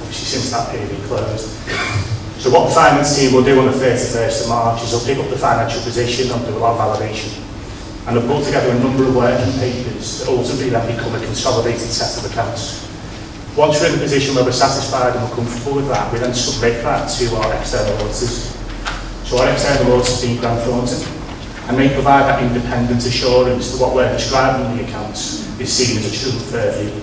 obviously since that period closed. So what the finance team will do on the 31st of March is they'll pick up the financial position and do a lot of validation. And they'll pull together a number of working papers that ultimately then become a consolidated set of accounts. Once we're in a position where we're satisfied and we're comfortable with that, we then submit that to our external auditors. So our external auditors being Grant Thornton, and they provide that independent assurance that what we're describing in the accounts is seen as a true and fair view.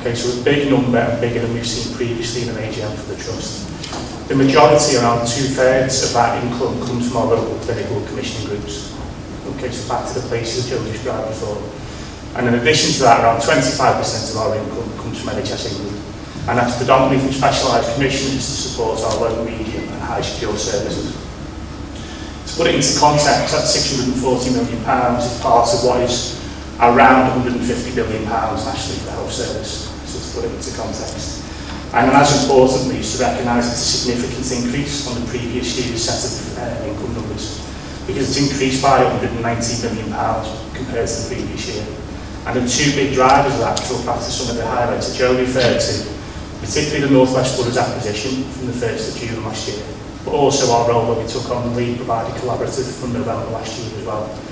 Okay, so a big number and bigger than we've seen previously in an AGM for the Trust. The majority, around two-thirds of that income comes from our local clinical commissioning groups. Okay, so back to the places Joe described before. And in addition to that, around 25% of our income comes from NHS England. And that's predominantly from specialised commissions to support our low, medium and high secure services. To put it into context, that £640 million is part of what is around 150 billion pounds nationally for the health service, so to put it into context. And as importantly, is to recognise it's a significant increase on the previous year's set of uh, income numbers, because it's increased by 190 billion pounds compared to the previous year. And the two big drivers of that talk back to some of the highlights that Joe referred to, particularly the North West Borders acquisition from the 1st of June last year, but also our role that we took on the lead provider collaborative from November last year as well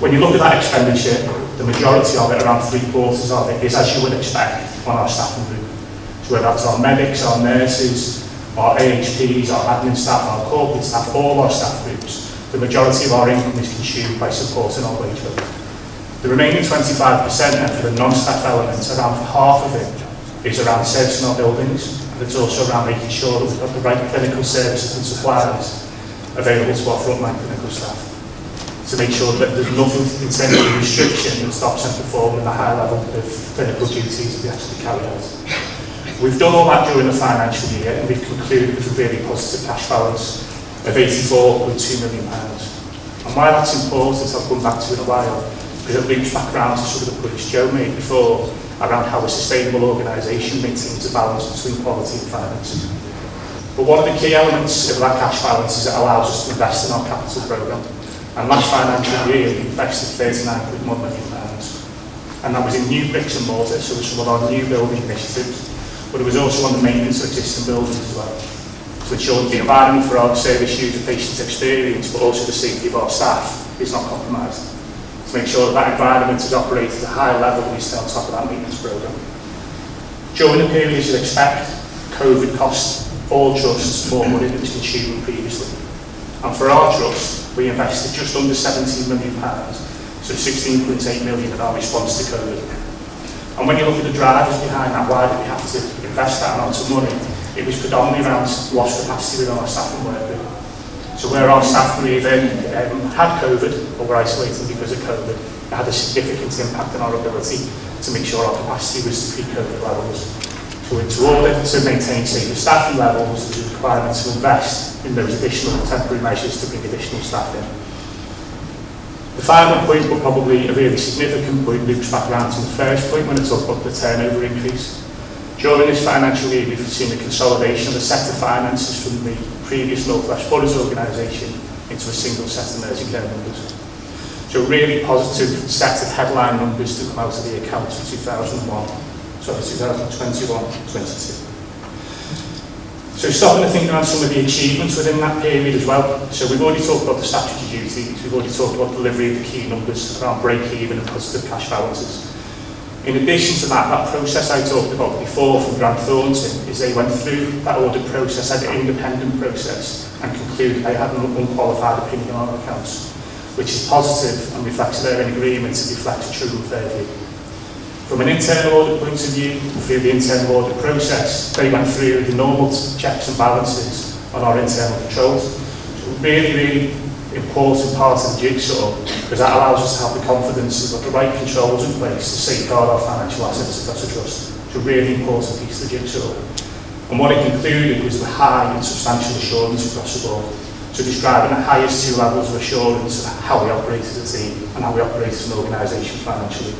When you look at that expenditure, the majority of it, around three quarters of it, is as you would expect on our staffing group. So whether that's our medics, our nurses, our AHPs, our admin staff, our corporate staff, all our staff groups, the majority of our income is consumed by supporting our wage bill. The remaining 25% then for the non-staff elements, around half of it is around servicing our buildings, and it's also around making sure that we've got the right clinical services and supplies available to our frontline clinical staff. to make sure that there's nothing in terms of restriction that stops them performing the high level of clinical duties we actually carry out. We've done all that during the financial year and we've concluded with a really positive cash balance of 84.2 million. pounds. And why that's important, I've come back to in a while, because it links back around to some of the points Joe made before around how a sustainable organisation maintains a balance between quality and finance. But one of the key elements of that cash balance is it allows us to invest in our capital programme. And last financial year, we invested £39.1 million. Pounds. And that was in new bricks and mortar, so this was our new building initiatives, but it was also on the maintenance of existing buildings as well. So To ensure the environment for our service user patients experience, but also the safety of our staff is not compromised. To make sure that, that environment is operated at a high level, we stay on top of that maintenance programme. During the period, as you'd expect, COVID cost all trusts more money than was consumed previously. And for our trust, we invested just under 17 million pounds, so 16.8 million of our response to COVID. And when you look at the drivers behind that, why did we have to invest that amount of money? It was predominantly around lost capacity within our staff and work So where our staff even um, had COVID or were isolated because of COVID, it had a significant impact on our ability to make sure our capacity was to pre-COVID levels going to order to maintain safer staffing levels, and the requirement to invest in those additional temporary measures to bring additional staff in. The final point, but probably a really significant point, loops back around to the first point when I talk about the turnover increase. During this financial year, we've seen the consolidation of a set of finances from the previous North West Borders organisation into a single set of nursing care numbers. So really positive set of headline numbers to come out of the accounts for 2001 sorry, 2021-22. So we're starting to think around some of the achievements within that period as well. So we've already talked about the statutory duties, we've already talked about delivery of the key numbers around break-even and positive cash balances. In addition to that, that process I talked about before from Grant Thornton is they went through that audit process as an independent process and concluded they had an unqualified opinion on our accounts, which is positive and reflects their agreement to reflect a true and fair view. From an internal audit point of view, through the internal audit process, they went through the normal checks and balances on our internal controls. So really, really important part of the jigsaw because that allows us to have the confidence that the right controls in place to safeguard our financial assets across a trust. It's a really important piece of the jigsaw. And what it included was the high and substantial assurance across the board. So describing the highest two levels of assurance of how we operate as a team and how we operate as an organisation financially.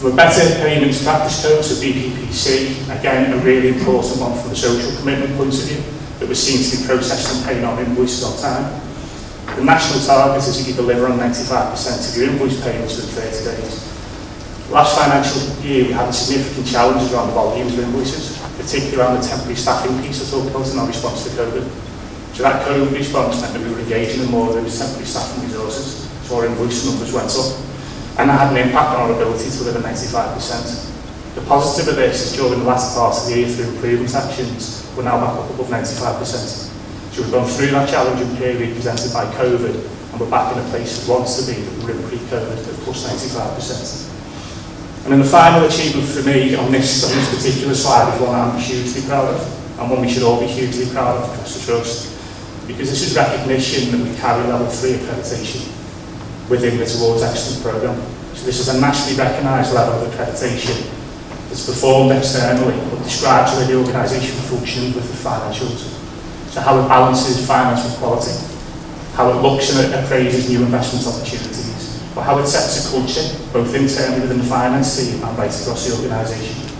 For a better payments practice code to BPPC, again, a really important one from the social commitment point of view, that we're seen to be processed and paying our invoices on time. The national target is that you deliver on 95% of your invoice payments within 30 days. Last financial year, we had significant challenges around the volumes of invoices, particularly around the temporary staffing piece I talked about in our response to COVID. So that COVID response meant that we were engaging in more of those temporary staffing resources, so our invoice numbers went up and that had an impact on our ability to deliver 95%. The positive of this is during the last part of the year through improvement actions, we're now back up above 95%. So we've gone through that challenging period presented by COVID, and we're back in a place that wants to be that were in pre-COVID at plus 95%. And then the final achievement for me on this, on this particular slide is one I'm hugely proud of, and one we should all be hugely proud of across the Trust, because this is recognition that we carry level three accreditation within this Awards Excellence Programme. So this is a nationally recognised level of accreditation that's performed externally but describes to the organisation functions with the financials. So how it balances finance with quality, how it looks and appraises new investment opportunities, but how it sets a culture, both internally within the finance team and right across the organisation,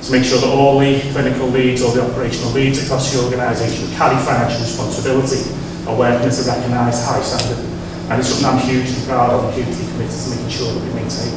to make sure that all the clinical leads, or the operational leads across the organisation carry financial responsibility are working at a recognised high standard. And it's something I'm hugely proud of, hugely committed to making sure that we maintain.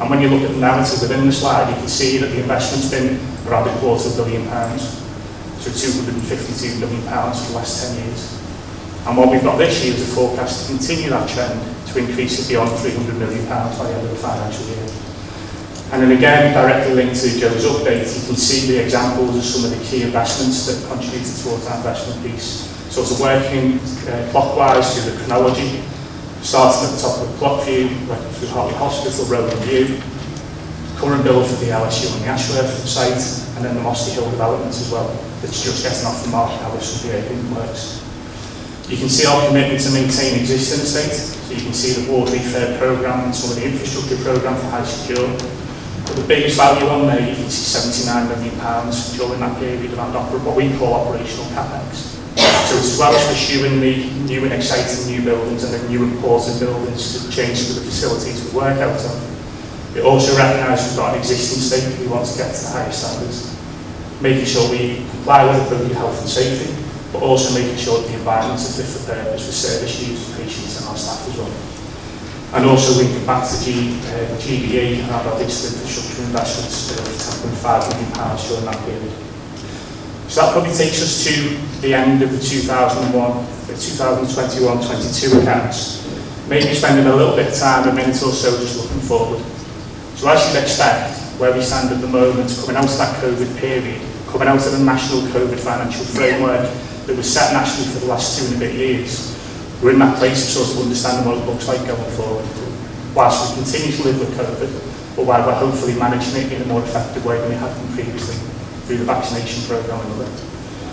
And when you look at the narrative within the slide, you can see that the investment's been around a quarter of a billion pounds, so 252 million pounds for the last 10 years. And what we've got this year is a forecast to continue that trend to increase it beyond 300 million pounds by the end of the financial year. And then again, directly linked to Joe's update, you can see the examples of some of the key investments that contributed towards that investment piece. So it's working uh, clockwise through the chronology, starting at the top of the clock view, working through Hartley Hospital, Rowan View, current build for the LSU and the Ashworth site, and then the Mossy Hill developments as well. It's just getting off the mark now, which will be open works. You can see our commitment to maintain existing estate, so you can see the Ward Refair programme and some of the infrastructure programme for High Secure. But the biggest value on there, you can see £79 million during that period of what we call operational capex. So as well as pursuing the new and exciting new buildings and the new important buildings to change to the facilities we work out of, it also recognises we've got an existing state we want to get to the higher standards, making sure we comply with appropriate health and safety, but also making sure the environment is fit for purpose for service users, patients and our staff as well. And also we linking back to G, uh, GBA and our digital infrastructure investments of uh, £10.5 million during that period. So that probably takes us to the end of the 2001, the 2021-22 accounts. Maybe spending a little bit of time, a minute or so, just looking forward. So as you'd expect, where we stand at the moment, coming out of that COVID period, coming out of the national COVID financial framework that was set nationally for the last two and a bit years, we're in that place of sort of understanding what it looks like going forward. Whilst we continue to live with COVID, but while we're hopefully managing it in a more effective way than we have been previously through the vaccination programme and other.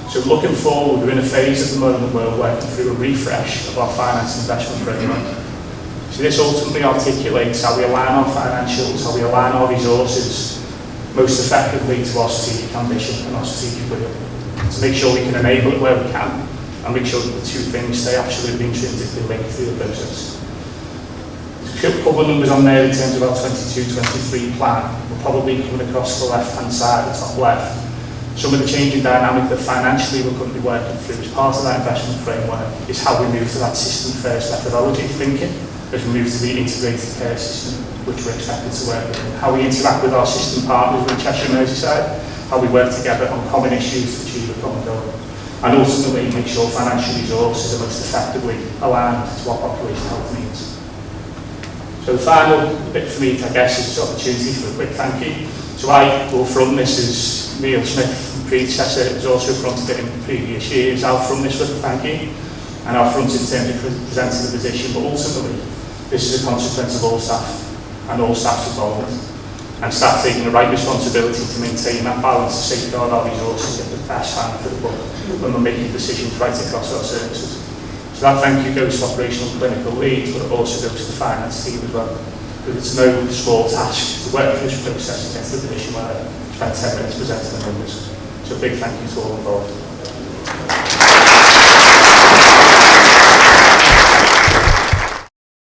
So looking forward, we're in a phase at the moment where we're working through a refresh of our finance investment programme. So this ultimately articulates how we align our financials, how we align our resources most effectively to our strategic ambition and our strategic will. To make sure we can enable it where we can and make sure that the two things stay absolutely intrinsically linked through the process pobl numbers on there in terms of our 22, 23 plan, we're probably coming across the left-hand side, the top left. Some of the changing dynamic that financially we're going to be working through as part of that investment framework is how we move to that system-first methodology thinking as we move to the integrated care system, which we're expected to work with. How we interact with our system partners with Cheshire Merseyside, how we work together on common issues to achieve a common goal. And ultimately make sure financial resources are most effectively aligned to our population health needs. So the final bit for me, I guess, is this opportunity for a quick thank you. So I go from Mrs Neil Smith, predecessor, who's also fronted in previous years. I'll from this with a thank you, and I'll front in terms of presenting the position, but ultimately this is a consequence of all staff and all staff's involvement. And staff taking the right responsibility to maintain that balance to safeguard our resources at the best hand for the book when we're making decisions right across our services. So that thank you goes to operational clinical lead, but also goes to the finance team as well. Because it's no small task to work through this process against the division where I spent 10 minutes presenting the numbers. So a big thank you to all involved.